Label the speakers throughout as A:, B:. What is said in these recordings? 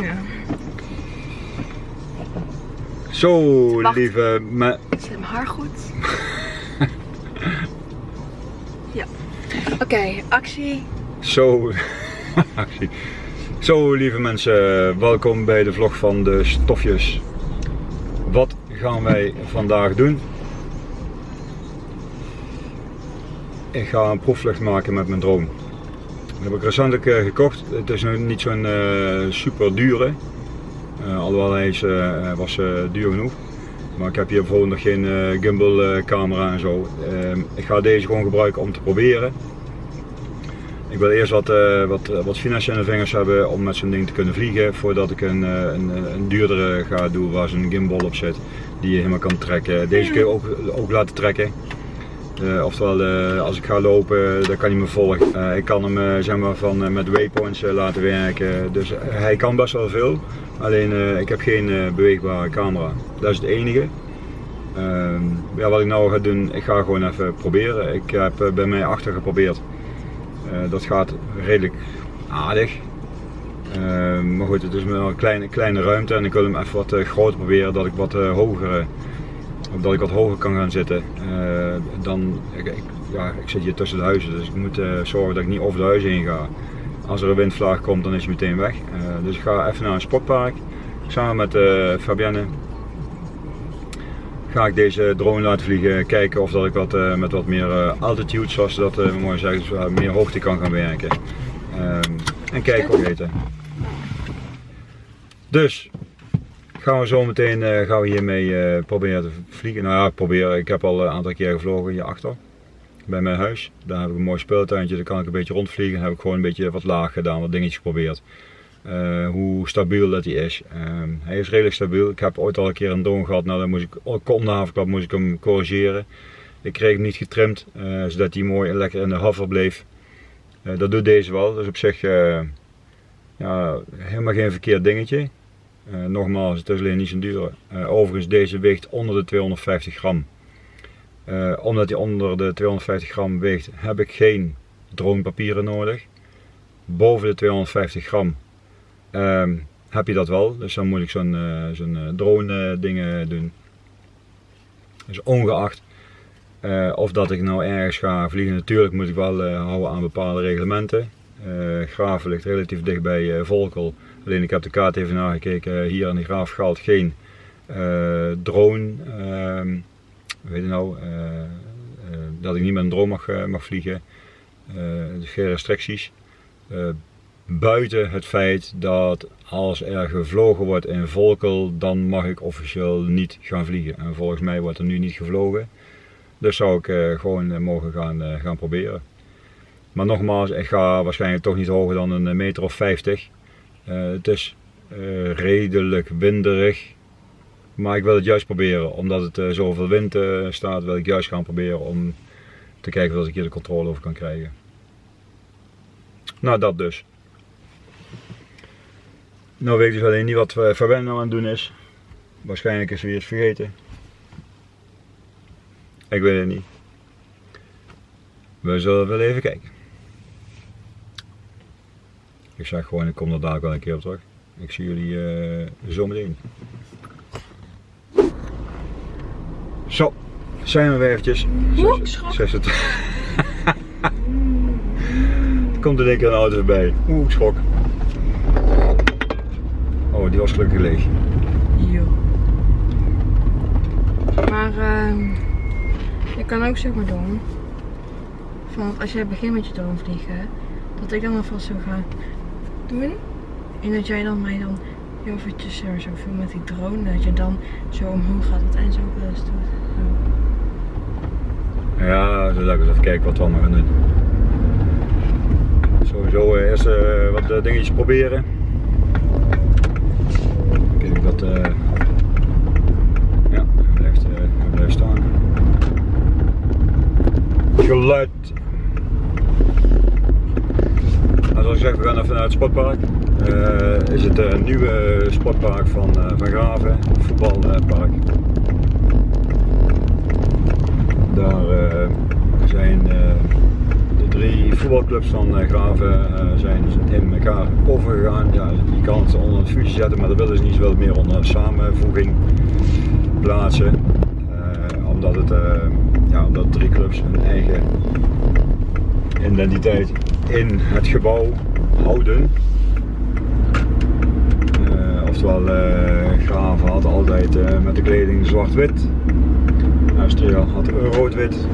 A: Ja.
B: Zo,
A: Wacht.
B: lieve me...
A: Zit mijn haar goed? ja. Oké, actie.
B: Zo... actie. Zo, lieve mensen, welkom bij de vlog van de stofjes. Wat gaan wij vandaag doen? Ik ga een proefvlucht maken met mijn drone. Dat heb ik recentelijk gekocht. Het is nog niet zo'n eh, super dure. Eh, alhoewel hij is, eh, was duur genoeg. Maar ik heb hier bijvoorbeeld nog geen gimbal camera en zo. Ehm, ik ga deze gewoon gebruiken om te proberen. Ik wil eerst wat, wat, wat vingers hebben om met zo'n ding te kunnen vliegen. Voordat ik een, een, een duurdere ga doen waar zo'n gimbal op zit. Die je helemaal kan trekken. Deze kun je ook, ook laten trekken. Eh, oftewel, eh, als ik ga lopen, dan kan hij me volgen. Eh, ik kan hem zeg maar, van, met waypoints laten werken. Dus hij kan best wel veel. Alleen ik heb geen beweegbare camera. Dat is het enige. Ehm, ja, wat ik nou ga doen, ik ga gewoon even proberen. Ik heb bij mij achter geprobeerd. Dat gaat redelijk aardig. Ehm, maar goed, het is wel een kleine, kleine ruimte en ik wil hem even wat groter proberen, dat ik wat eh, hoger, eh, dat ik wat hoger kan gaan zitten. Eh, dan, ik, ja, ik zit hier tussen de huizen, dus ik moet eh, zorgen dat ik niet over de huizen heen ga. Als er een windvlaag komt, dan is hij meteen weg. Eh, dus ik ga even naar een sportpark, samen met Fabienne. Ga ik deze drone laten vliegen, kijken of dat ik wat, met wat meer altitude, zoals ze dat eh, mooi zeggen, dus meer hoogte kan gaan werken. Ehm, en kijken wat eten. Dus gaan we zo meteen eh, gaan we hiermee eh, proberen te vliegen. Nou ja, proberen. Ik heb al een aantal keer gevlogen hierachter. Bij mijn huis. Daar heb ik een mooi speeltuintje. Daar kan ik een beetje rondvliegen. Daar heb ik gewoon een beetje wat laag gedaan, wat dingetjes geprobeerd. Eh, hoe stabiel dat hij is. Ehm, hij is redelijk stabiel. Ik heb ooit al een keer een drone gehad. Nou, dan moest ik, op de havenklap moest ik hem corrigeren. Ik kreeg hem niet getrimd, zodat hij mooi en lekker in de hover bleef. Dat doet deze wel. Dus op zich ja, helemaal geen verkeerd dingetje. Eh, nogmaals, het is alleen niet zo duur. Eh, overigens, deze weegt onder de 250 gram. Eh, omdat hij onder de 250 gram weegt, heb ik geen dronepapieren nodig. Boven de 250 gram ehm, heb je dat wel. Dus dan moet ik zo'n drone dingen doen. Dus ongeacht of dat ik nou ergens ga vliegen, natuurlijk moet ik wel houden aan bepaalde reglementen. Graven ligt relatief dicht bij Volkel. Alleen ik heb de kaart even nagekeken. Hier aan de Graaf geldt geen eh, drone. ehm, heet het nou? eh, eh, dat ik niet met een drone mag, mag vliegen. Dus geen restricties. Buiten het feit dat als er gevlogen wordt in Volkel, dan mag ik officieel niet gaan vliegen. En volgens mij wordt er nu niet gevlogen. Dus zou ik gewoon mogen gaan, gaan proberen. Maar nogmaals, ik ga waarschijnlijk toch niet hoger dan een meter of 50. Eh, het is eh, redelijk winderig. Maar ik wil het juist proberen. Omdat het eh, zoveel wind staat, wil ik juist gaan proberen om te kijken of ik hier de controle over kan krijgen. Nou, dat dus. Nou weet ik dus alleen niet wat Fabienne nou aan het doen is. Waarschijnlijk is ze weer eens vergeten. Ik weet het niet. We zullen wel even kijken. Ik zeg gewoon, ik kom er dadelijk wel een keer op terug. Ik zie jullie eh zo meteen. Zo, zijn we weer eventjes.
A: Oeh,
B: Zes- het. komt er een keer een auto voorbij. Oeh, ik schrok. Oh, die was gelukkig leeg.
A: Jo. Maar ehm je kan ook zeg maar doen. Van als jij begint met je drone vliegen, dat ik dan alvast zo ga doen. En dat jij dan mij dan heel eventjes zo, veel met die drone, dat je dan zo omhoog gaat en zo wel eens doet.
B: Ja, zo ik eens even kijken wat we allemaal gaan doen. Sowieso eh, eerst eh, wat eh, dingetjes proberen. Kijk dat. eh ja, blijft, blijft staan. Geluid. Nou, zoals ik zeg, we gaan even naar het sportpark. Eh, is het eh, nieuwe sportpark van, eh, van Graven, voetbalpark. Daar eh, zijn de drie voetbalclubs van uh, Graven uh, zijn in elkaar overgegaan. Ja, je kan het onder een fusie zetten, maar dat willen ze niet. Ze meer onder samenvoeging plaatsen. Uh, omdat, het, ja, omdat drie clubs hun eigen identiteit in het gebouw houden. oftewel, Graven had altijd met de kleding zwart-wit. Astria had rood-wit.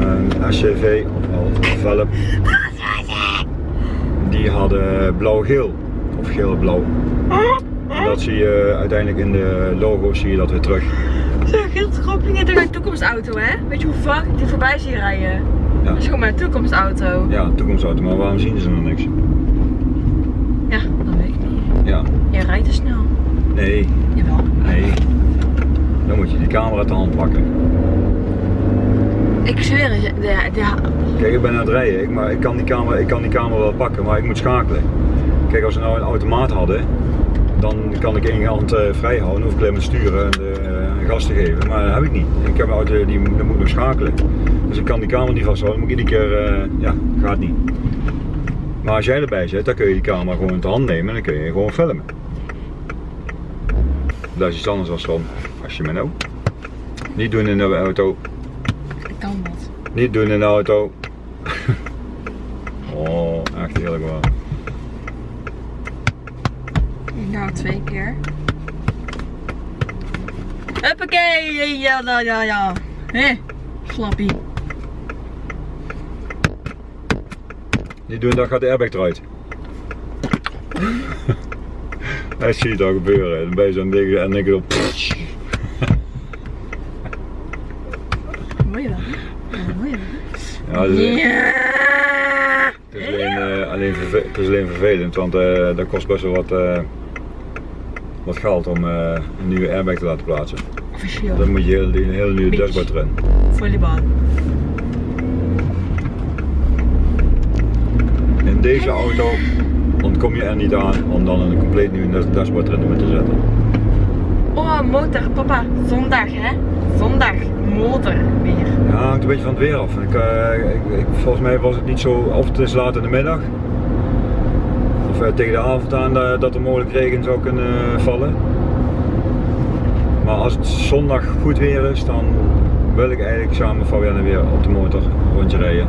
B: En SCV, ofwel Velp, die hadden blauw-geel. Of geel-blauw. Dat zie je uiteindelijk in de logo's zie je dat weer terug.
A: Schropping in de toekomstauto hè? Weet je hoe vaak ik die voorbij zie rijden? Ja. Dat is gewoon mijn toekomstauto.
B: Ja, toekomstauto, maar waarom zien ze nog niks?
A: Ja, dat weet ik niet.
B: Ja.
A: Je rijdt te snel.
B: Nee.
A: Jawel.
B: Nee. Dan moet je die camera te hand pakken.
A: Ik zweer het.
B: Kijk, ik ben aan het rijden, ik, maar ik kan, die camera, ik kan die camera wel pakken, maar ik moet schakelen. Kijk, als we nou een automaat hadden, dan kan ik één hand uh, vrij houden, hoef ik alleen maar sturen en uh, gas te geven. Maar dat heb ik niet. Ik heb een auto die, die moet nog schakelen. Dus ik kan die camera niet vasthouden, moet ik iedere keer, uh, ja, gaat niet. Maar als jij erbij zit, dan kun je die camera gewoon in de hand nemen en dan kun je gewoon filmen. Dat is iets anders dan van, als je me nou niet doen in de auto.
A: kan dat.
B: Niet doen in de auto. oh, echt heerlijk waar.
A: Nou, twee keer. Huppakee! Ja, ja, ja, ja. Hé, slappie.
B: Niet doen, dan gaat de airbag eruit. Hij ziet al gebeuren. Dan ben je zo'n ding en denk je op.
A: Mooi wel? Ja, mooi
B: Ja, dus, Het is alleen, uh, alleen, het is alleen vervelend, want uh, dat kost best wel wat, uh, wat geld om een nieuwe airbag te laten plaatsen.
A: Officieel.
B: Dan moet je een hele nieuwe dashboard erin.
A: Volleybal.
B: Deze auto ontkom je er niet aan om dan een compleet nieuwe dashboard erin te zetten.
A: Oh, motor, papa. Zondag, hè? Zondag. Motor weer.
B: Ja, hangt een beetje van het weer af. Ik, uh, ik, volgens mij was het niet zo, of het is laat in de middag. Of uh, tegen de avond aan uh, dat er mogelijk regen zou kunnen vallen. Maar als het zondag goed weer is, dan wil ik eigenlijk samen met Fabienne weer op de motor rondje rijden.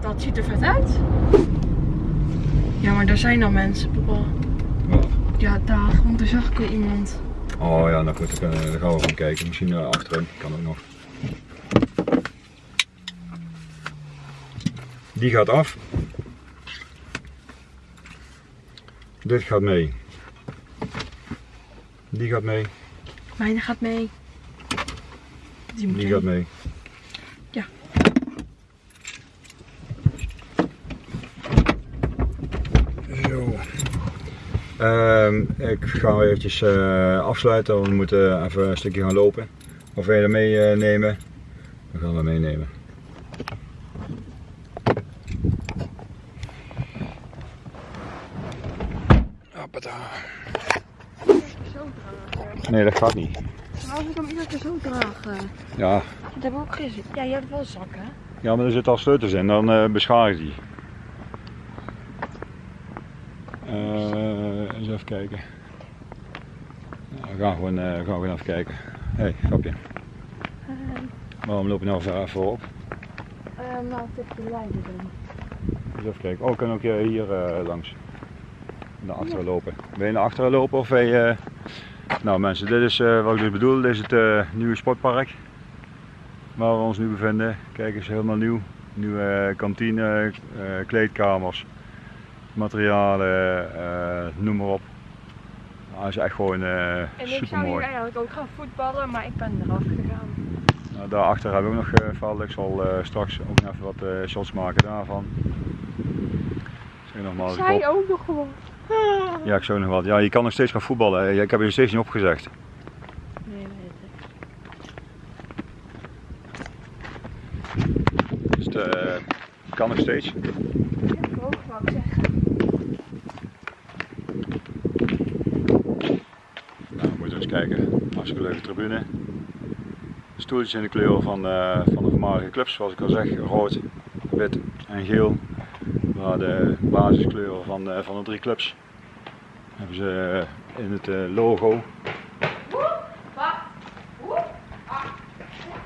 A: Dat ziet er vet uit. Ja, maar daar zijn dan mensen, papa. Ja, daar, want er zag ik al iemand.
B: Oh ja, nou goed, dan gaan we gewoon kijken. Misschien uh, achterin, kan ook nog. Die gaat af. Dit gaat mee. Die gaat mee.
A: Mijne gaat mee. Die, moet
B: Die gaat mee.
A: Ja.
B: Zo. Um, ik ga eventjes uh, afsluiten, want we moeten even een stukje gaan lopen. Of wil je meenemen? Dan gaan we meenemen. Nee, dat gaat niet.
A: Maar als ik hem iedere keer zo dragen.
B: Ja.
A: Dat heb ik ook gezien. Ja, je hebt wel zakken.
B: Ja, maar er zitten al sleutels in, dan uh, beschadig die. Kijken. Nou, we gaan gewoon, uh, gaan gewoon even kijken. Hé, hey, grapje.
A: Uh,
B: Waarom loop je nou ver even op?
A: Uh, nou, heb de lijnen doen.
B: Eens even kijken. Oh, kunnen ook hier uh, langs. Naar achteren lopen. Wil je naar achteren lopen of wil je... Nou mensen, dit is wat ik dus bedoel. Dit is het nieuwe sportpark. Waar we ons nu bevinden. Kijk eens, helemaal nieuw. Nieuwe kantine, kleedkamers materialen, noem maar op. Hij is echt gewoon uh,
A: en ik zou hier eigenlijk ook gaan voetballen, maar ik ben eraf gegaan.
B: Nou, daarachter hebben we ook nog gevallen. Ik zal uh, straks ook nog even wat shots maken daarvan. Zeg nogmaals,
A: Zij ik ook nog gewoon.
B: Ja, ik zou nog wat. Ja, je kan nog steeds gaan voetballen. Ik heb je steeds niet opgezegd.
A: Nee, weet ik.
B: Dus het kan nog steeds.
A: Ik ook wou ik zeggen.
B: Kijken. Hartstikke leuke tribune. Stoeltjes in de kleur van, uh, van de voormalige clubs, zoals ik al zeg, rood wit en geel. Waar de basiskleuren van, de, van de drie clubs. Hebben ze in het logo.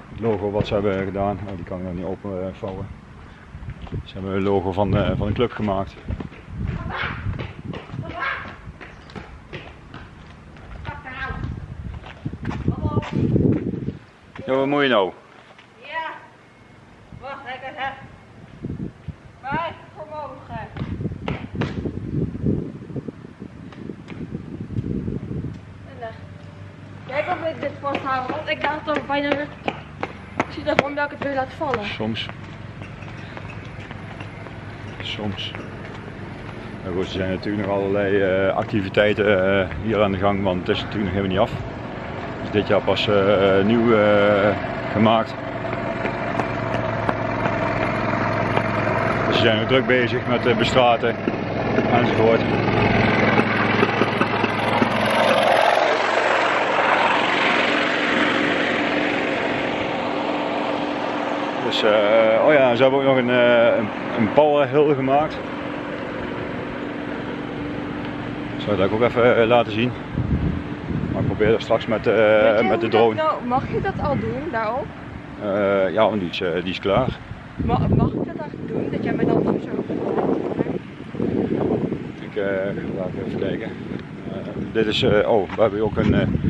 B: Het logo wat ze hebben gedaan, oh, die kan ik nog niet openvouwen. Ze hebben een logo van van de club gemaakt. Ja, wat moet je nou?
A: Ja. Wacht, ik heb Wij vermogen. Kijk of ik dit vasthouden, want ik dacht dat bijna... Ik zie ervan dat ik het weer laat vallen.
B: Soms. Soms. Nou goed, er zijn natuurlijk nog allerlei uh, activiteiten uh, hier aan de gang, want het is natuurlijk nog helemaal niet af. Dit jaar pas uh, nieuw gemaakt. Dus ze zijn druk bezig met bestraten enzovoort. Dus, oh ja, ze hebben ook nog een, uh, een, powerhill gemaakt. Ik zal dat ook even laten zien. Maar ik probeer dat straks met, met de drone.
A: Nou, mag je dat al doen daarop?
B: ja, want die is, die is klaar.
A: Ma mag ik dat eigenlijk doen? Dat jij mij dan zo
B: Ik ga even kijken. dit is, oh, we hebben ook een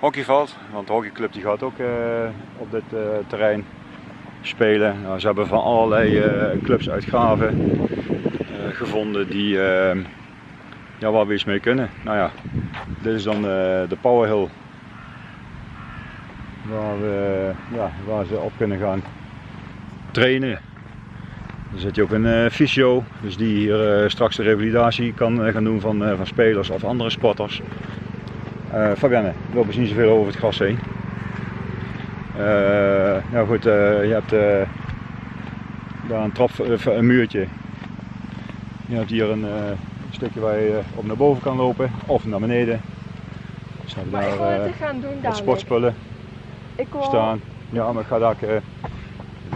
B: hockeyveld. Want de hockeyclub die gaat ook op dit terrein spelen. Nou, ze hebben van allerlei clubs uitgaven gevonden die, ja, waar we iets mee kunnen. Nou ja, dit is dan de Powerhill. Waar, we, ja, waar ze op kunnen gaan trainen. Dan zit je ook een fysio, dus die hier straks de revalidatie kan gaan doen van, van spelers of andere sporters. Fabienne, we lopen niet zoveel over het gras heen. Nou goed, je hebt daar een, trap, een muurtje. Je hebt hier een stukje waar je op naar boven kan lopen of naar beneden.
A: Dus hebben maar daar gaan doen,
B: wat sportspullen ik wil... staan. Ja, maar ik ga daar.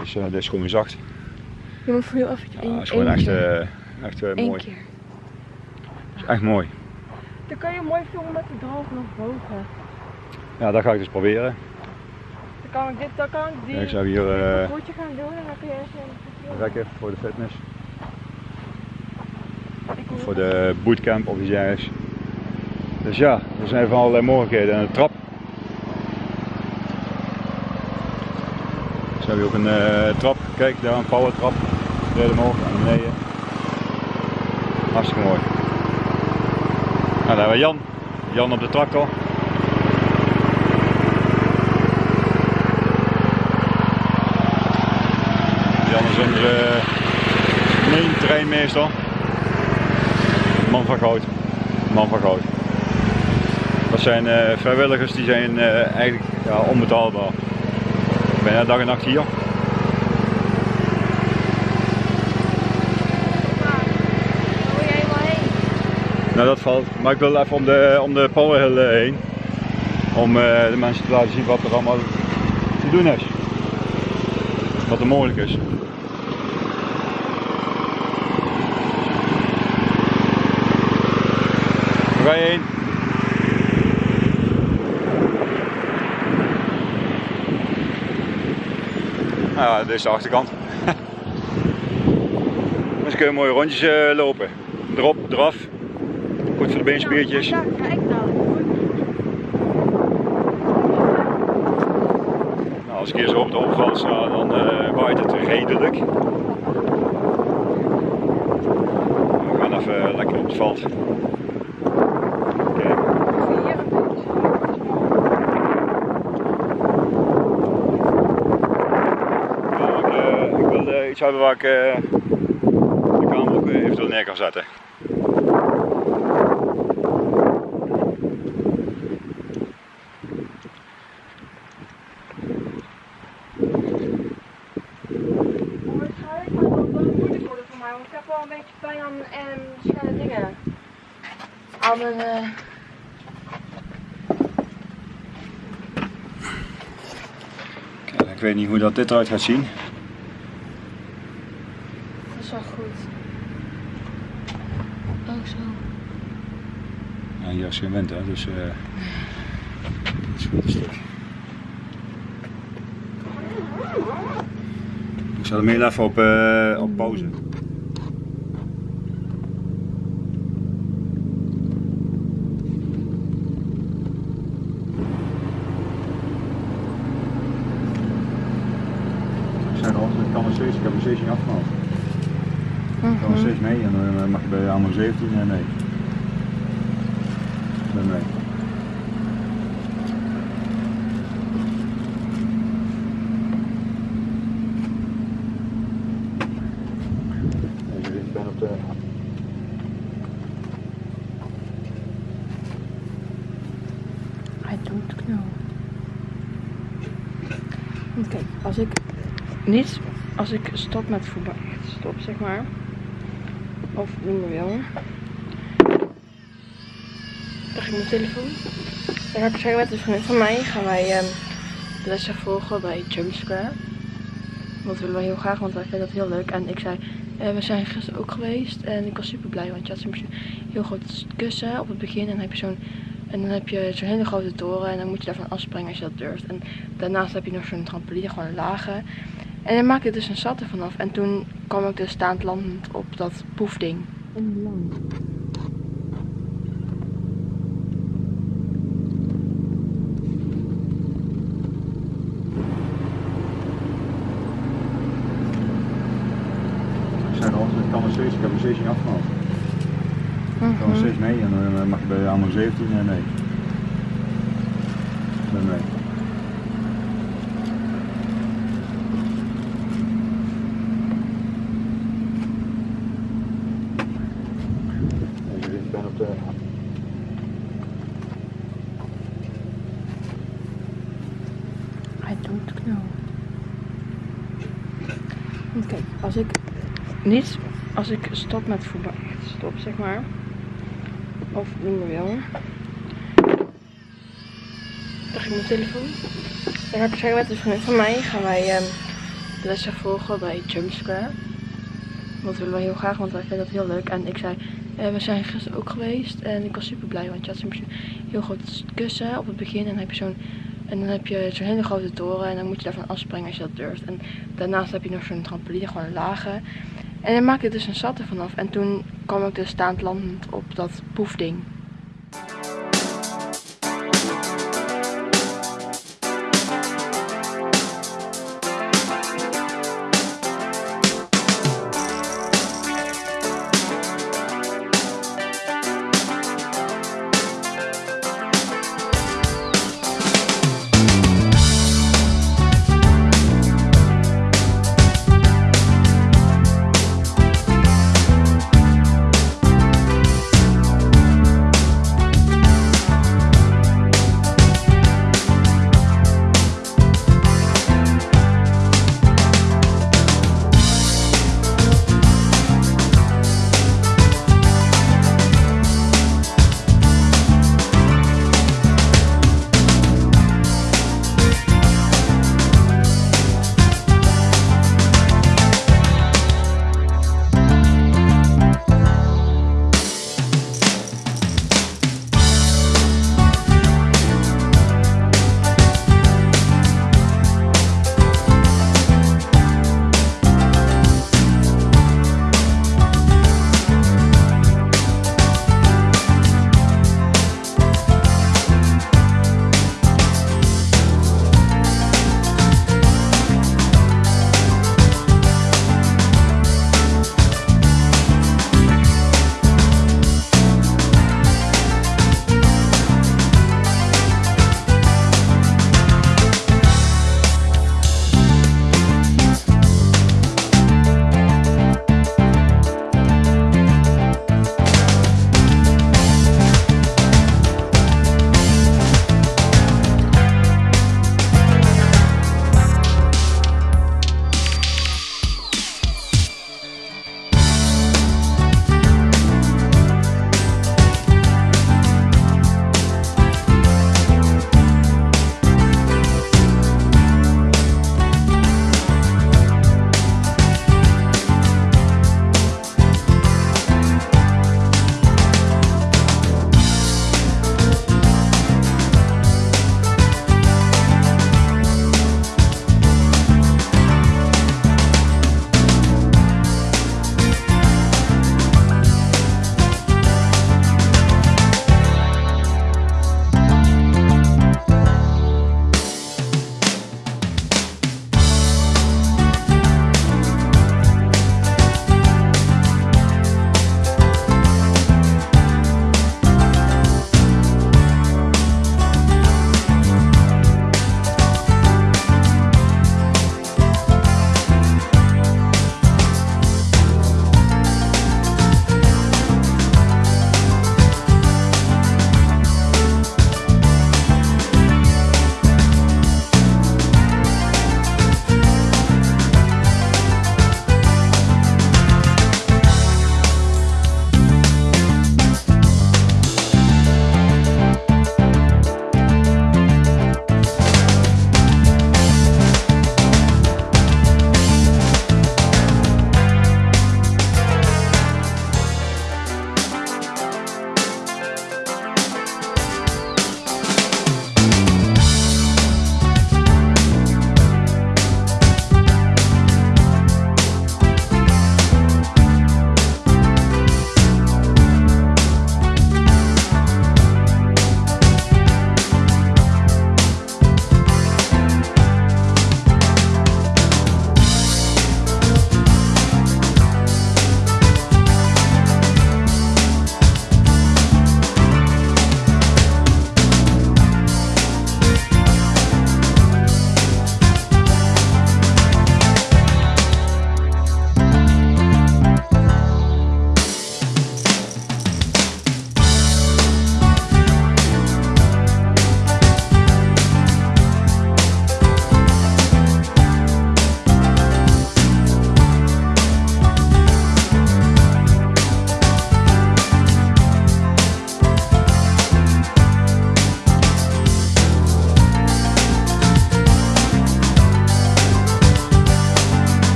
B: Dus, dit is gewoon zacht.
A: Je moet voor heel eventjes
B: ja, is gewoon echt, echt mooi. Keer. is echt mooi.
A: Dan kan je mooi filmen met de droog nog boven.
B: Ja, dat ga ik dus proberen.
A: Dan kan ik dit, dan kan ik die. Ja,
B: ik zou hier uh,
A: een gaan doen en dan kun je even
B: rekken voor de fitness. Voor de bootcamp of iets dergelijks. Dus ja, er zijn van allerlei mogelijkheden. En een trap. Dus hebben we ook een uh, trap. Kijk, daar een power trap. Rijden omhoog en beneden. Hartstikke mooi. Nou, daar hebben we Jan. Jan op de tractor. is onze main treinmeester. Man van goud. Man van goud. Dat zijn uh, vrijwilligers die zijn uh, eigenlijk ja, onbetaalbaar. Bijna dag en nacht hier. Nou dat valt, maar ik wil even om de, om de Powerhill eh, heen. Om de mensen te laten zien wat er allemaal te doen is. Wat er mogelijk is. Ga je heen? Nou ja, dit is de achterkant. dus kun je mooie rondjes uh, lopen. Erop, eraf. Goed voor de beenspiertjes.
A: Ja, kijk nou.
B: Nou, als ik hier zo op de opval sta, dan uh, waait het redelijk. We gaan even lekker op het veld. Iets hebben waar ik uh, de kamer ook eventueel neer kan zetten.
A: Ik heb wel een beetje pijn aan en dingen.
B: Ik weet niet hoe dat dit eruit gaat zien.
A: zo.
B: Is geen wind hè, dus uh, het is goed een stuk. Ik zet hem heel even op, uh, op pauze. Ik heb steeds niet afgemaakt. Ik kan nog
A: Mhm.
B: steeds mee en dan mag je bij allemaal 17 en mee. Ik ben mee. Even, Ik ben op de
A: Hij doet knal. Want kijk, als ik niet, als ik stop met voetbal, stop zeg maar, of niet meer wil, krijg ik mijn telefoon. Dan ga ik zeggen met een vriend van mij, gaan wij ehm, lessen volgen bij Jump Square. Dat willen we heel graag, want wij vinden dat heel leuk. En ik zei, eh, we zijn gisteren ook geweest en ik was super blij, want je had zo'n heel groot kussen op het begin en dan heb je zo'n en dan heb je zo'n hele grote toren en dan moet je daarvan afspringen als je dat durft. En daarnaast heb je nog zo'n trampoline, gewoon een lage. En dan maakte ik dus een zat ervan af. En toen kwam ik dus staand landend op dat poefding. En.
B: Ik zei al, ik kan nog steeds, ik heb nog steeds niet afgemaakt. Ik kan nog steeds mee en dan mag je bij allemaal 17 en mee. Ik ben mee. Even, Ik ben op de
A: Hij doet knal. Want kijk, als ik niet, als ik stop met voetbal, stop zeg maar, of niet meer wil, krijg ik mijn telefoon. Dan ga ik zeggen met een vriend van mij, gaan wij ehm, lessen volgen bij Jump Square. Dat willen we heel graag, want wij vinden dat heel leuk. En ik zei, eh, we zijn gisteren ook geweest en ik was super blij, want je had zo'n heel groot kussen op het begin en dan heb je zo'n en dan heb je zo'n hele grote toren en dan moet je daarvan afspringen als je dat durft. En daarnaast heb je nog zo'n trampoline, gewoon een lage. En dan maakte dus een zat ervan af. En toen kwam ik dus staand landend op dat poefding.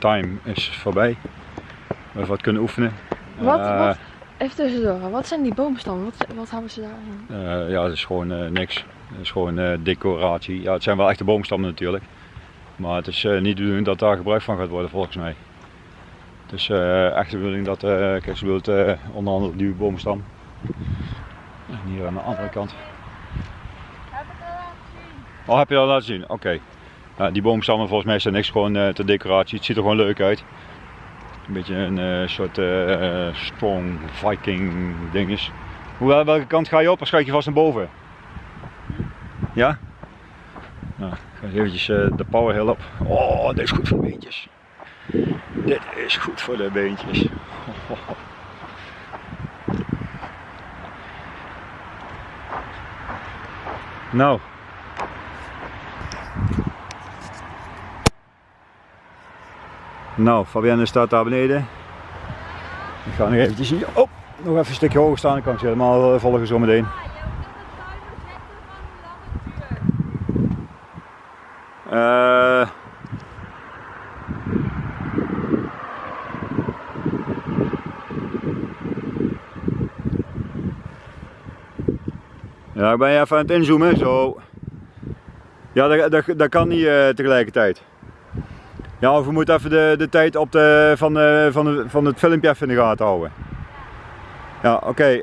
B: Time is voorbij. We hebben wat kunnen oefenen.
A: Wat,
B: Eh,
A: wat, even tussendoor, wat zijn die boomstammen? Wat, wat hebben ze daarin?
B: eh, ja, het is gewoon eh, niks. Het is gewoon eh, decoratie. Ja, het zijn wel echte boomstammen natuurlijk. Maar het is eh, niet de bedoeling dat daar gebruik van gaat worden volgens mij. Het is eh, echt de bedoeling dat, eh kijk ze bedoelt eh, onder andere die boomstam. En hier aan de andere kant. Oh, heb je dat laten zien? Oké. Ja, die boomstammen volgens mij zijn niks gewoon eh ter decoratie. Het ziet er gewoon leuk uit. Een beetje een eh, soort eh, strong viking ding is. Hoe, welke kant ga je op? Of schuif je vast naar boven? Ja? Nou, ga eens eventjes de power hill op. Oh, dit is goed voor de beentjes. Dit is goed voor de beentjes. Nou. Nou, Fabienne staat daar beneden. Ik ga nog eventjes hier, oh, nog even een stukje hoger staan. Dan kan ik ze helemaal eh, volgen zo meteen. Eh, ja, ik ben even aan het inzoomen, zo. Ja, dat, dat, dat kan niet eh, tegelijkertijd. Ja, of we moeten even de, de tijd op de, van, de, van, de, van het filmpje even in de gaten houden. Ja, oké.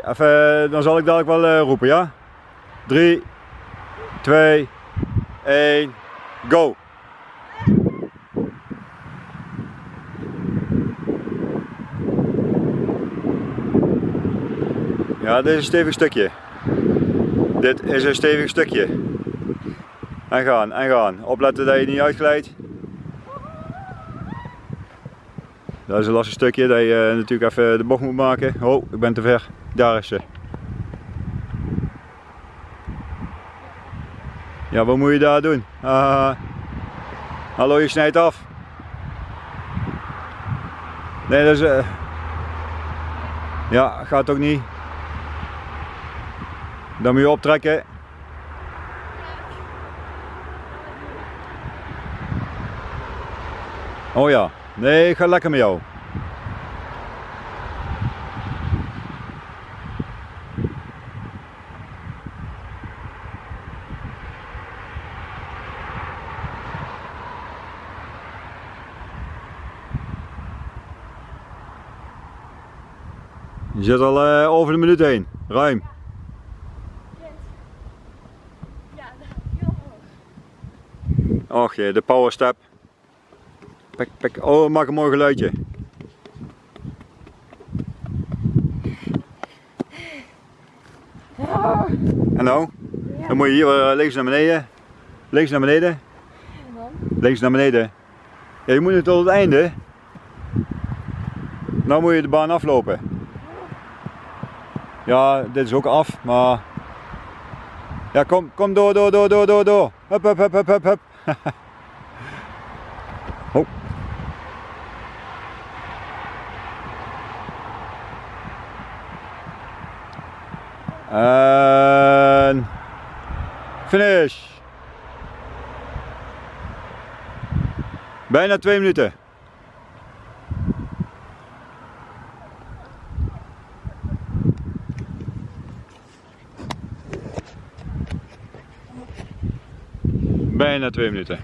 B: dan zal ik dadelijk wel eh, roepen, ja? 3, 2, 1, go! Ja, dit is een stevig stukje. Dit is een stevig stukje. En gaan, en gaan. Opletten dat je niet uitglijdt. Dat is een lastig stukje dat je eh, natuurlijk even de bocht moet maken. Oh, ik ben te ver. Daar is ze. Ja, wat moet je daar doen? Ah, hallo, je snijdt af. Nee, dat is... eh, ja, gaat ook niet. Dan moet je optrekken. Oh ja, nee, ik ga lekker met jou. Je zit al eh, over de minuut heen, ruim.
A: Ja, heel hoog.
B: Och jee, de power step. Pek, pek. Oh, maak een mooi geluidje. En nou? Dan moet je hier eh, links naar beneden. Links naar beneden. Links naar beneden. Ja, je moet nu tot het einde. Nou moet je de baan aflopen. Ja, dit is ook af, maar... Ja, kom, kom door, door, door, door, door, door. Hup, hup, hup, hup, hup, hup. En... Finish. Bijna twee minuten. Bijna twee minuten.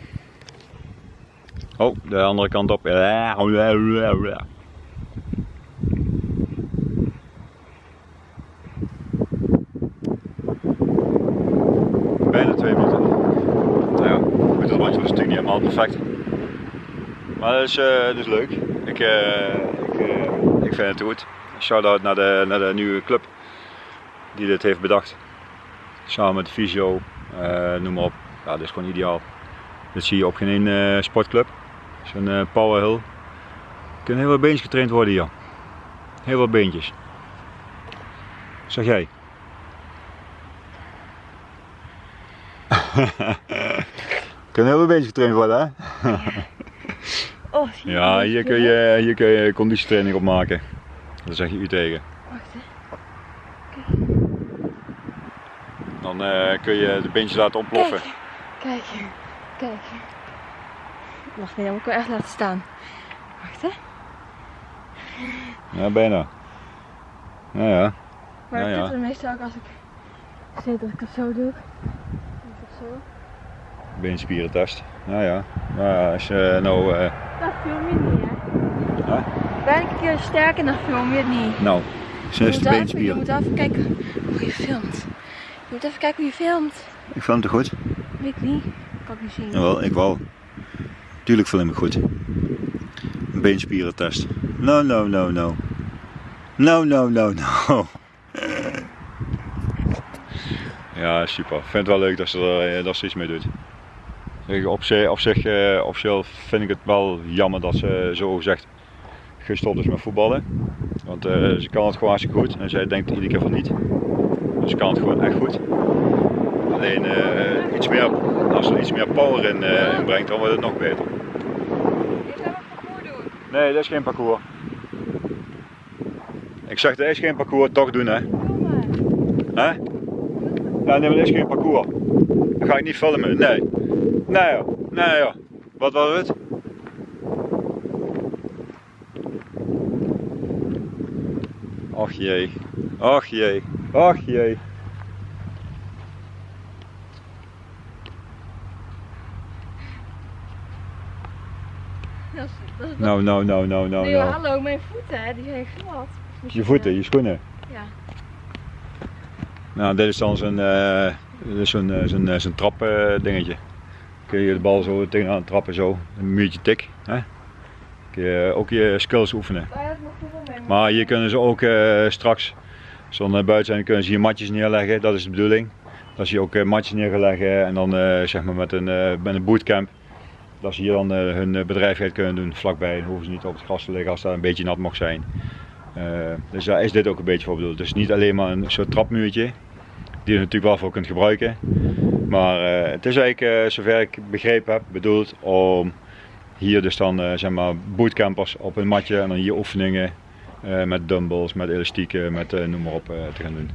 B: Oh, de andere kant op. Bijna twee minuten. Nou ja, goed, dat bandje was natuurlijk niet helemaal perfect. Maar dat is, eh, dat is leuk. Ik, eh, ik, eh, ik vind het goed. Shout-out naar de, naar de nieuwe club die dit heeft bedacht. Samen met de fysio, noem maar op. Ja, dat is gewoon ideaal. Dit zie je op geen één sportclub. Zo'n eh, power hill. Er kunnen heel veel beentjes getraind worden hier. Heel veel beentjes. Zeg jij? kunnen heel veel beentjes getraind worden hè?
A: Oh, zie je
B: Ja, hier kun je, hier kun je conditietraining op maken. Daar zeg je u tegen.
A: Wacht hè.
B: Dan eh, kun je de beentjes laten ontploffen.
A: Kijk, kijk, kijk. Wacht, nee, dan moet ik wel echt laten staan. Wacht hè.
B: Ja, bijna. Nou ja.
A: Maar ik
B: ja.
A: doe het meestal ook als ik zit, als ik het zo doe. Of zo.
B: Beenspierentest. Nou ja. Nou ja, als je nou... eh,
A: Dat film je niet hè.
B: hè?
A: Ben ik een keer sterk en dan film je het niet.
B: Nou,
A: moet
B: de
A: even- Je moet even kijken hoe je filmt. Je moet even kijken hoe je filmt.
B: Ik vond het goed.
A: Weet ik niet. Kan ik niet zien.
B: Jawel, ik wel. Tuurlijk film ik goed. Een beenspierentest. No, no, no, no. No, no, no, no. Ja, super. Ik vind het wel leuk dat ze er, eh, dat ze iets mee doet. Op zich, op zich eh, vind ik het wel jammer dat ze zo gezegd gestopt is met voetballen. Want eh, ze kan het gewoon hartstikke goed en zij denkt iedere keer van niet. Dus ze kan het gewoon echt goed. Alleen eh, iets meer, als er iets meer power in, eh, in brengt, dan wordt het nog beter.
A: Wat parcours doen.
B: Nee, dat is geen parcours. Ik zeg, dat is geen parcours, toch doen hè. Hè? Ja, nee, maar dat is geen parcours. Dan ga ik niet filmen, nee. Nee joh, nee joh. Wat was het? Och jee, och jee, och jee.
A: Dat is, dat is
B: Nou, nou, nou, nou, nou,
A: nee,
B: nou.
A: hallo, mijn voeten, hè, die zijn glad.
B: Je voeten,
A: eh,
B: je schoenen.
A: Ja.
B: Nou, dit is dan zo'n is zo'n zo'n eh, zo'n trap eh, dingetje. Kun je de bal zo tegenaan trappen, zo. Een muurtje tik. Hè? Kun je ook je skills oefenen. Maar hier kunnen ze ook eh, straks, eh, buiten zijn, kunnen ze hier matjes neerleggen. Dat is de bedoeling. Dat ze hier ook eh, matjes neer gaan leggen en dan eh, zeg maar met een, met een bootcamp. Dat ze hier dan hun bedrijvigheid kunnen doen vlakbij. Dan hoeven ze niet op het gras te liggen als daar een beetje nat mag zijn. Dus daar is dit ook een beetje voor bedoeld. Dus niet alleen maar een soort trapmuurtje, die je natuurlijk wel voor kunt gebruiken. Maar eh, het is eigenlijk, eh, zover ik begrepen heb, bedoeld om hier dus dan eh, zeg maar bootcampers op een matje en dan hier oefeningen met dumbbells, met elastieken, met noem maar op te gaan doen.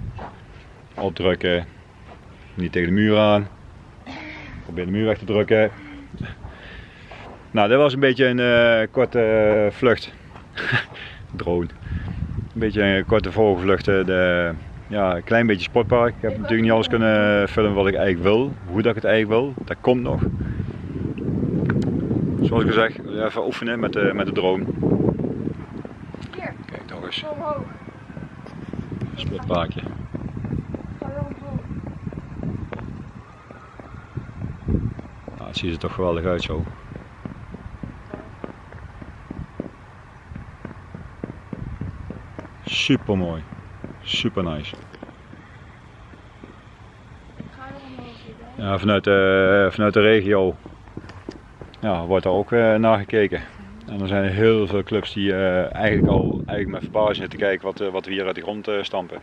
B: Opdrukken, niet tegen de muur aan. Probeer de muur weg te drukken. Nou, dit was een beetje een korte vlucht. Drone. Een beetje een korte vogelvlucht. De, ja, een klein beetje sportpark. Ik heb natuurlijk niet alles kunnen filmen wat ik eigenlijk wil. Hoe dat ik het eigenlijk wil. Dat komt nog. Zoals ik al zeg, even oefenen met de, met de drone.
A: Hier,
B: Kijk nog eens. Sportparkje. Nou, het ziet er toch geweldig uit zo. Super mooi. Super nice.
A: Hier.
B: Ja, vanuit, de, vanuit de regio ja, wordt daar ook eh, naar gekeken. En er zijn heel veel clubs die eh, eigenlijk al eigenlijk met verbazing zitten kijken wat, eh, wat we hier uit de grond stampen.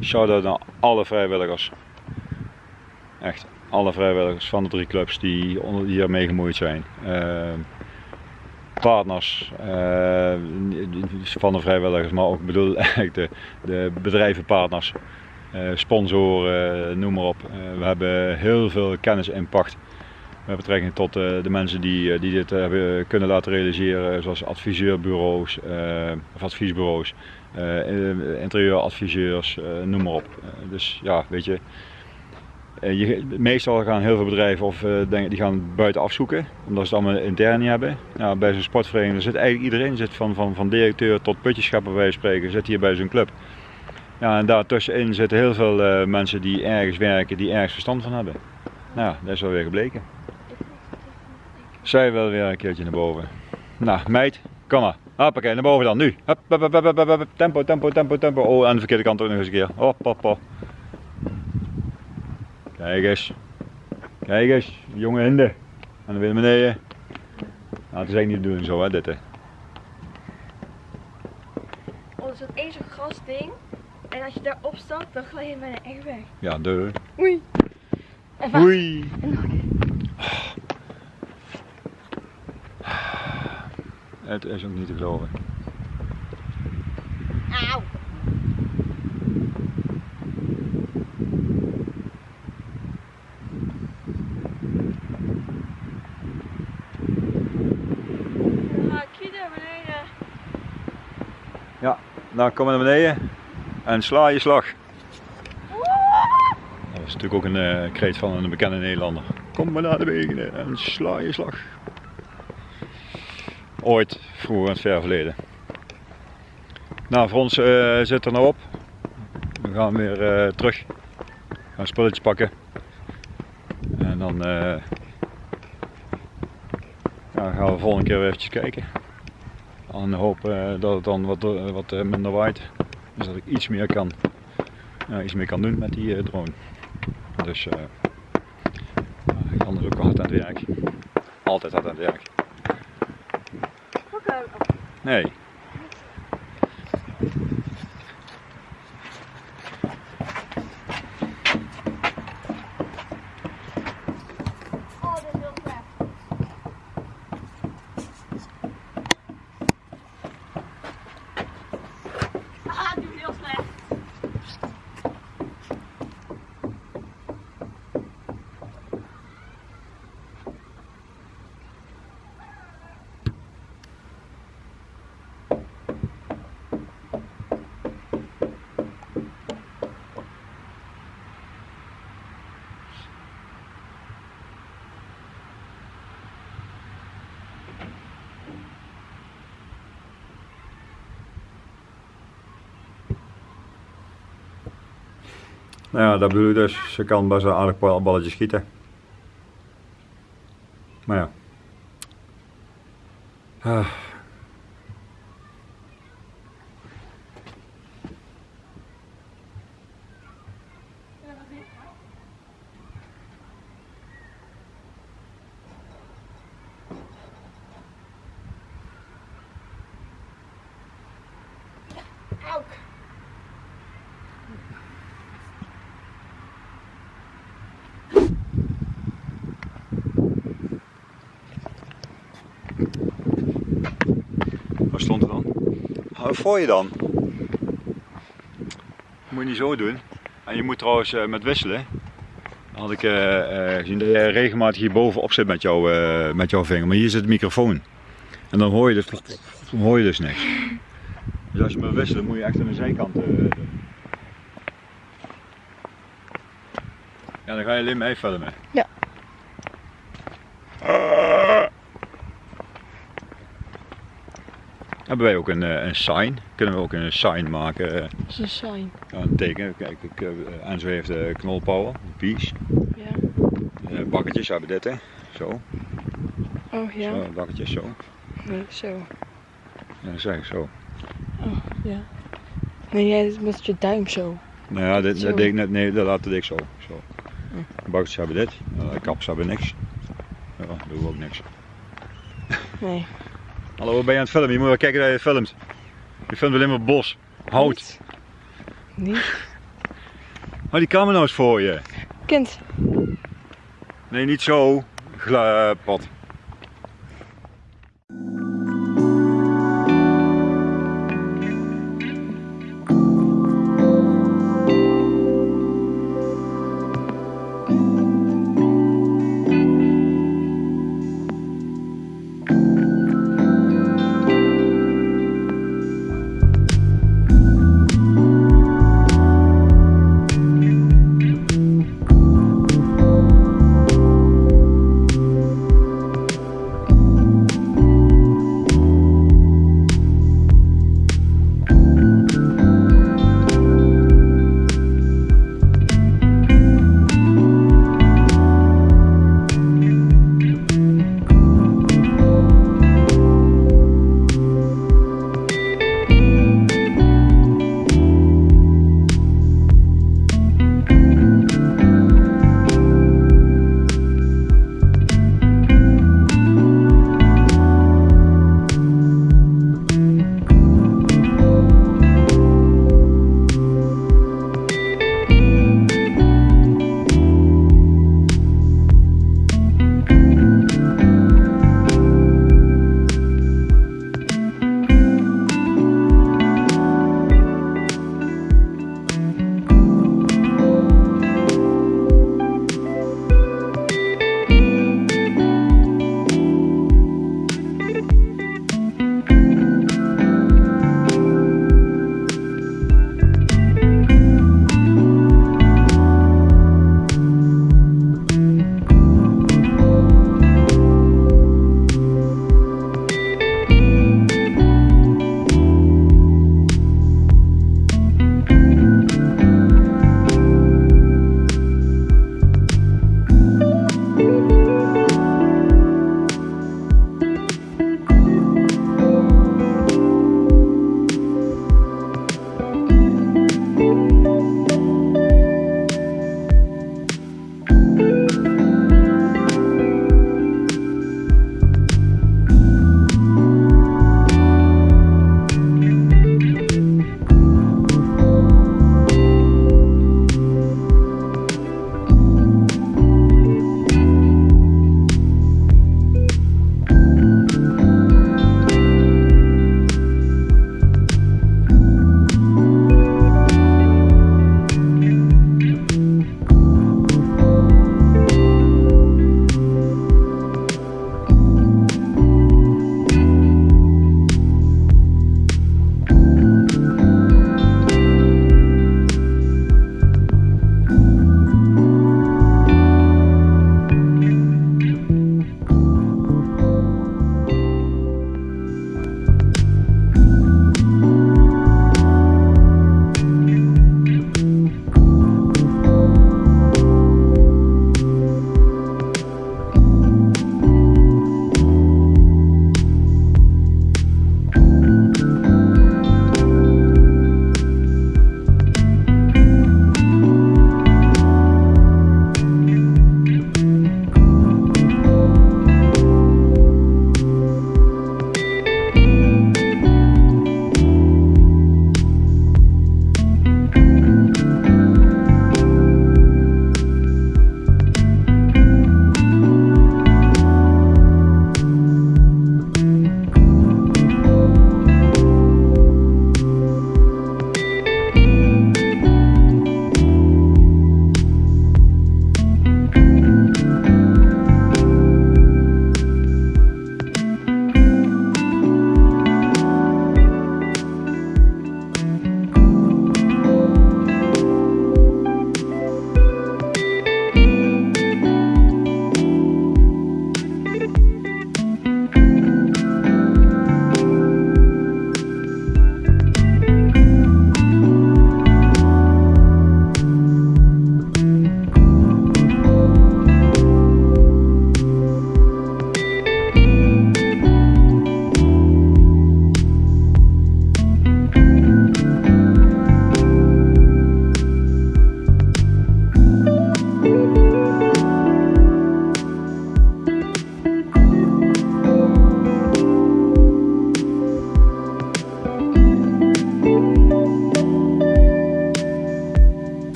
B: Shout-out naar alle vrijwilligers. Echt, alle vrijwilligers van de drie clubs die, onder, die hiermee gemoeid zijn. Partners eh, van de vrijwilligers, maar ook bedoel eigenlijk de, de bedrijvenpartners. Eh, sponsoren, eh, noem maar op. We hebben heel veel kennis en impact met betrekking tot de mensen die, die dit hebben kunnen laten realiseren, zoals adviseurbureaus of adviesbureaus, interieuradviseurs, noem maar op. Dus ja, weet je, je, meestal gaan heel veel bedrijven of eh, die gaan buiten afzoeken, omdat ze het allemaal intern niet hebben. Nou, bij zo'n sportvereniging zit eigenlijk iedereen, zit van, van, van directeur tot putjeschapper bij spreken, zit hier bij zo'n club. Ja, en daartussenin zitten heel veel eh, mensen die ergens werken, die ergens verstand van hebben. Nou, dat is wel weer gebleken. Zij wil weer een keertje naar boven. Nou, meid, kom maar. Hoppakee, naar boven dan, nu. Hup. Tempo, tempo, tempo, tempo. Oh, aan de verkeerde kant ook nog eens een keer. Hop, hop, hop. Kijk eens. Kijk eens, jonge hinde. En dan weer naar beneden. Nou, het is eigenlijk niet de bedoeling zo, hè, dit. Hè.
A: Oh, er zit één zo'n grasding. En als je daarop stapt, dan glij je bijna echt weg.
B: Ja, de.
A: Oei. En.
B: Oei. Het is ook niet te geloven. Nou, kom maar naar beneden en sla je slag. Dat is natuurlijk ook een uh, kreet van een bekende Nederlander. Kom maar naar de wegen en sla je slag. Ooit, vroeger in het ver verleden. Nou, voor ons uh, zit er nou op. We gaan weer uh, terug. We gaan spulletjes pakken. En dan gaan we de volgende keer weer eventjes kijken. En hopen dat het dan wat, wat minder waait. Dus dat ik iets meer kan, iets meer kan doen met die drone. Dus uh, Jan is ook hard aan het werk. Altijd hard aan het werk. Nee. Nou ja, dat bedoel ik dus. Ze kan best een aardig balletje schieten. Voor je dan. Dat moet je niet zo doen. En je moet trouwens uh, met wisselen. Dan had ik uh, uh, gezien dat je regelmatig hier bovenop zit met, jou, met jouw vinger. Maar hier zit de microfoon. En dan hoor je dus, dan hoor je dus niks. Dus als je moet wisselen moet je echt aan de zijkant doen. Ja, dan ga je alleen mee filmen.
A: Ja.
B: Hebben wij ook een, een sign? Kunnen we ook een sign maken?
A: Dat is een sign.
B: Ja, een teken. Kijk, ik, uh, Enzo heeft de knolpower, pies.
A: Ja.
B: Bakketjes hebben dit, hè? Zo.
A: Oh ja.
B: Zo, bakketjes zo.
A: Nee, zo.
B: Ja, dat zeg ik zo.
A: Oh ja. Nee, jij met je duim zo.
B: Nou ja, dit, dat deed ik net, nee, dat laat ik zo. zo. Hm. Bakketjes hebben dit, kaps hebben niks. Ja, doen we ook niks.
A: Nee.
B: Hallo, ben je aan het filmen? Je moet wel kijken dat je filmt. Je filmt alleen maar bos, hout.
A: Niet. Niet.
B: Hou die camera nou eens voor je.
A: Kind.
B: Nee, niet zo. Dames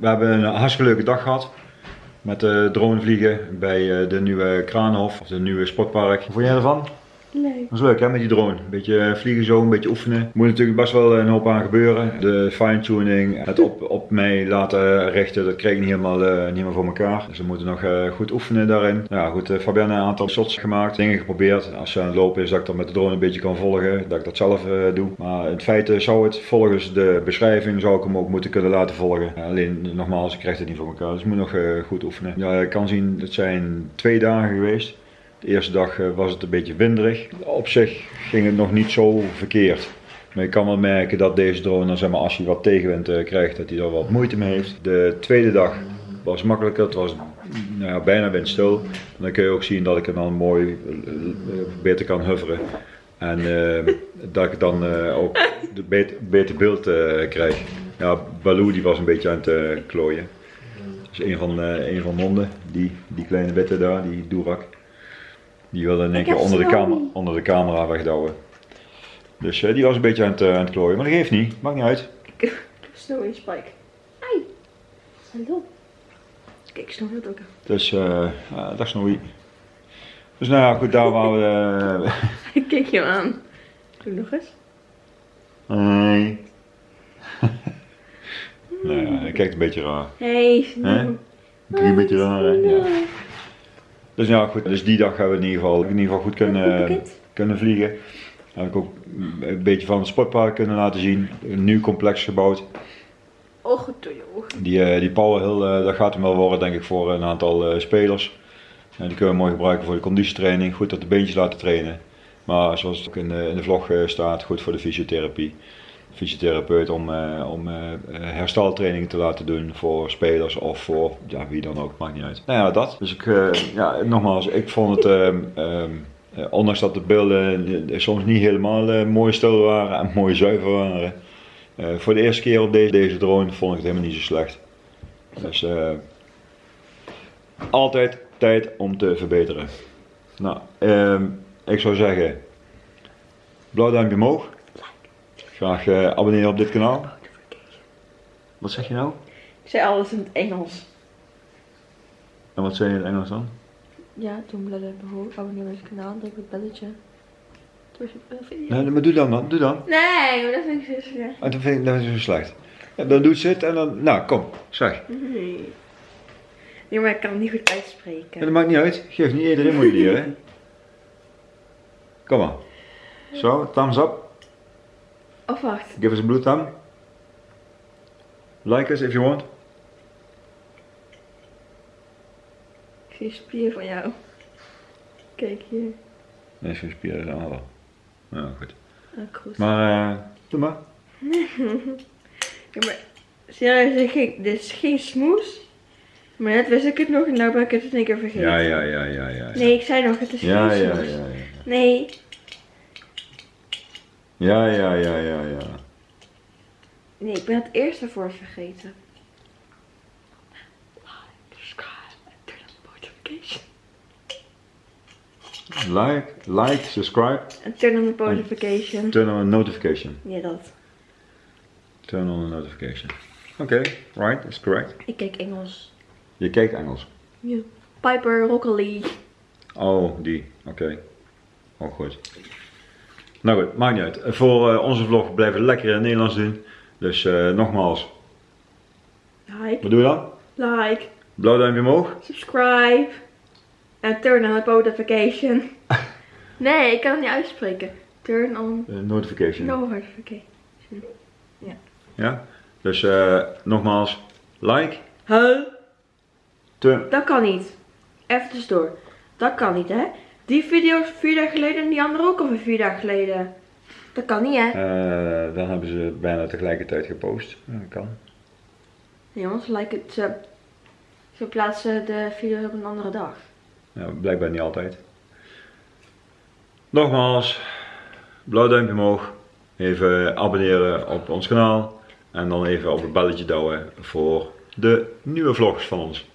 B: we hebben een hartstikke leuke dag gehad. Met de dronevliegen bij eh, de nieuwe Kraanhof, of de nieuwe sportpark. Wat vond jij ervan? Dat is leuk hè, met die drone. Een beetje vliegen zo, een beetje oefenen. Moet natuurlijk best wel een hoop aan gebeuren. De fine-tuning, het op, op mij laten richten, dat kreeg ik niet helemaal, niet helemaal voor elkaar. Dus we moeten nog goed oefenen daarin. Ja goed, uh, Fabienne een aantal shots gemaakt, dingen geprobeerd. Als ze aan het lopen is, dat ik dat met de drone een beetje kan volgen, dat ik dat zelf doe. Maar in feite zou het volgens de beschrijving, zou ik hem ook moeten kunnen laten volgen. alleen nogmaals, ik krijg het niet voor elkaar, dus ik moet nog goed oefenen. Ja, ik kan zien, het zijn twee dagen geweest. De eerste dag eh, was het een beetje winderig. Op zich ging het nog niet zo verkeerd. Maar je kan wel merken dat deze drone, zeg maar, als hij wat tegenwind eh, krijgt, dat hij er wat moeite mee heeft. De tweede dag was makkelijker, het was nou ja, bijna windstil. En dan kun je ook zien dat ik hem dan mooi eh, beter kan hoveren. En dat ik dan ook de beter, beeld krijg. Ja, Baloo die was een beetje aan het klooien. Dus een van, een van de honden, die, die kleine witte daar, die Durak. Die wilde in één keer onder de, camera, onder de camera wegdouwen. Dus uh, die was een beetje aan het, uh, aan het klooien, maar dat geeft niet, maakt niet uit.
A: Snowy Spike. Ai. Hallo. Kijk, Snowy dat ook.
B: Dus, uh, uh, dag Snowy. Dus nou ja, goed, daar waren we...
A: Ik keek je aan. Doe nog eens.
B: Hey. nou ja, hij kijkt een beetje raar.
A: Hey, Snowy.
B: Kijk een beetje raar, hè? Ja. Dus ja, goed. Dus die dag hebben we in ieder geval, in ieder geval goed kunnen, kunnen vliegen. Heb ik ook een beetje van het sportpark kunnen laten zien. Een nieuw complex gebouwd.
A: Ogen door je ogen.
B: Die, uh, die Power Hill, uh, dat gaat hem wel worden denk ik voor een aantal uh, spelers. En die kunnen we mooi gebruiken voor de conditietraining. Goed dat de beentjes laten trainen. Maar zoals het ook in de, in de vlog staat, goed voor de fysiotherapie fysiotherapeut om, uh, om uh, hersteltraining te laten doen voor spelers of voor ja, wie dan ook, maakt niet uit. Nou ja, dat. Dus ik, uh, ja, nogmaals, ik vond het, um, ondanks dat de beelden soms niet helemaal mooi stil waren en mooi zuiver waren, voor de eerste keer op deze, deze drone vond ik het helemaal niet zo slecht. Dus altijd tijd om te verbeteren. Nou, um, ik zou zeggen, blauw duimpje omhoog. Graag uh, abonneren op dit kanaal. Wat zeg je nou?
A: Ik zei alles in het Engels.
B: En wat zei je in het Engels dan?
A: Ja, toen bladder bijvoorbeeld abonneer op het kanaal, druk op het belletje.
B: Nee, maar doe dan dan, doe dan.
A: Nee, maar dat vind ik zo slecht.
B: Oh, dat vind ik, dat is zo slecht. Ja, dan doet ze het en dan, nou kom, zeg.
A: Nee. Nee, maar ik kan het niet goed uitspreken.
B: Ja, dat maakt niet uit, geef niet iedereen moet leren. Kom maar. Zo, thumbs up.
A: Of wacht.
B: Give us a blue thumb. Like us if you want.
A: Ik zie een spier van jou. Kijk hier.
B: Nee, zo'n spier is aan wel. Ja, goed.
A: Ah.
B: Maar, uh, doe maar.
A: ja, maar serieus, dit, is geen smoes. Maar net wist ik het nog en nou ben ik het in één keer vergeten.
B: Ja, ja, ja, ja, ja.
A: Nee, ik zei nog, het is
B: ja,
A: geen
B: ja,
A: smoes.
B: ja, ja, ja.
A: Nee.
B: Ja, ja, ja, ja, ja.
A: Nee, ik ben het eerste voor vergeten. Like, subscribe en turn on notification.
B: Like, like, subscribe,
A: En turn on the notification.
B: turn on a notification.
A: Ja, dat.
B: Turn on a notification. Oké, right, that's correct.
A: Ik kijk Engels.
B: Je kijkt Engels.
A: Ja. Piper, Rockally.
B: Oh, die. Oké. Oh, goed. Nou goed, maakt niet uit. Voor uh, onze vlog blijven we lekker in het Nederlands doen. Dus uh, nogmaals,
A: Like,
B: wat doe je dan?
A: like,
B: Blauw duimpje omhoog.
A: subscribe. En turn on the notification. nee, ik kan het niet uitspreken. Turn on
B: Uh, notification.
A: notification.
B: Ja? Dus uh, nogmaals, like.
A: Huh?
B: Turn.
A: Dat kan niet. Even tussendoor. Dat kan niet, hè? Die video is vier dagen geleden en die andere ook alweer vier dagen geleden. Dat kan niet, hè?
B: Uh, dan hebben ze bijna tegelijkertijd gepost. Dat kan.
A: Nee, jongens, like het, ze, ze plaatsen de video op een andere dag.
B: Ja, blijkbaar niet altijd. Nogmaals, blauw duimpje omhoog. Even abonneren op ons kanaal. En dan even op het belletje douwen voor de nieuwe vlogs van ons.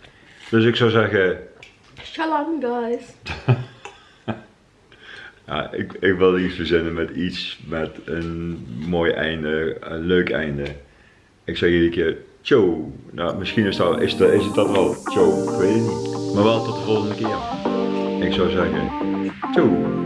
B: Dus ik zou zeggen...
A: Shalom, guys.
B: Ja, ik, wilde iets verzinnen met iets met een mooi einde, een leuk einde. Ik zeg een keer Ciao. Nou, misschien is, is, het dat wel. Ciao, ik weet het niet. Maar wel tot de volgende keer. Ik zou zeggen, ciao.